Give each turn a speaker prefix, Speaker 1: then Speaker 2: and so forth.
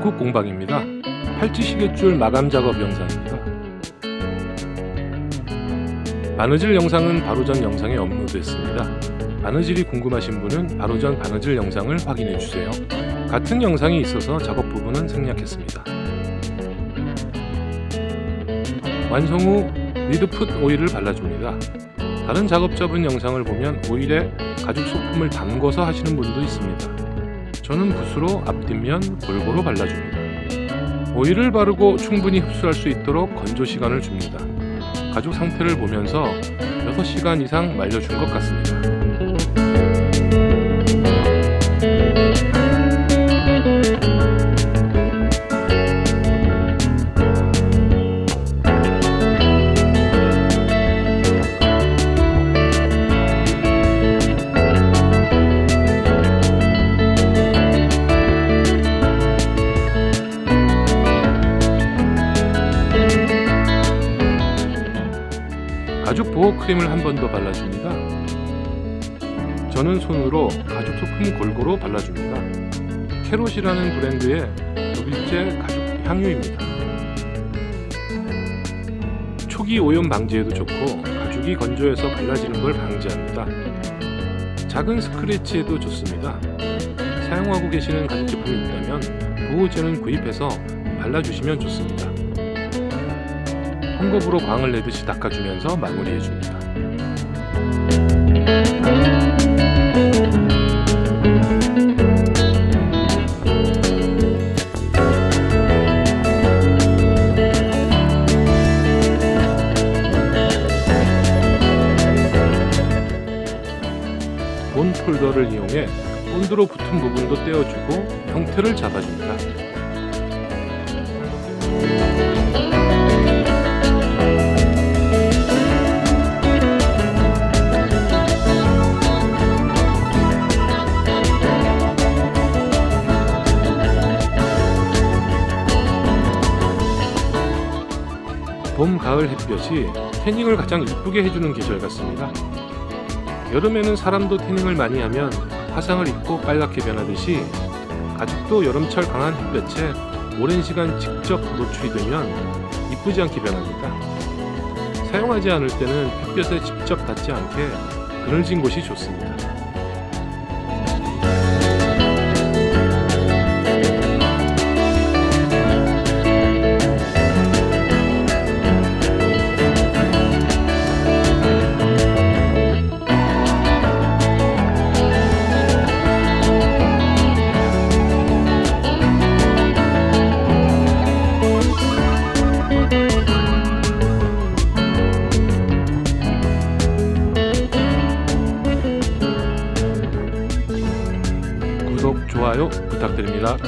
Speaker 1: 북극 공방입니다. 팔찌시계줄 마감 작업 영상입니다. 바느질 영상은 바로 전 영상에 업로드했습니다. 바느질이 궁금하신 분은 바로 전 바느질 영상을 확인해주세요. 같은 영상이 있어서 작업 부분은 생략했습니다. 완성 후 리드풋 오일을 발라줍니다. 다른 작업자분 영상을 보면 오일에 가죽 소품을 담궈서 하시는 분도 있습니다. 저는 붓으로 앞뒷면 골고루 발라줍니다. 오일을 바르고 충분히 흡수할 수 있도록 건조 시간을 줍니다. 가죽 상태를 보면서 6시간 이상 말려준 것 같습니다. 가죽 보호 크림을 한 번 더 발라줍니다. 저는 손으로 가죽 소품 골고루 발라줍니다. 캐롯이라는 브랜드의 독일제 가죽 향유입니다. 초기 오염 방지에도 좋고 가죽이 건조해서 갈라지는 걸 방지합니다. 작은 스크래치에도 좋습니다. 사용하고 계시는 가죽 제품이 있다면 보호제는 구입해서 발라주시면 좋습니다. 헝겊으로 광을 내듯이 닦아주면서 마무리해줍니다. 본 폴더를 이용해 본드로 붙은 부분도 떼어주고 형태를 잡아줍니다. 봄, 가을 햇볕이 태닝을 가장 이쁘게 해주는 계절 같습니다. 여름에는 사람도 태닝을 많이 하면 화상을 입고 빨갛게 변하듯이 가죽도 여름철 강한 햇볕에 오랜 시간 직접 노출이 되면 이쁘지 않게 변합니다. 사용하지 않을 때는 햇볕에 직접 닿지 않게 그늘진 곳이 좋습니다. 좋아요 부탁드립니다.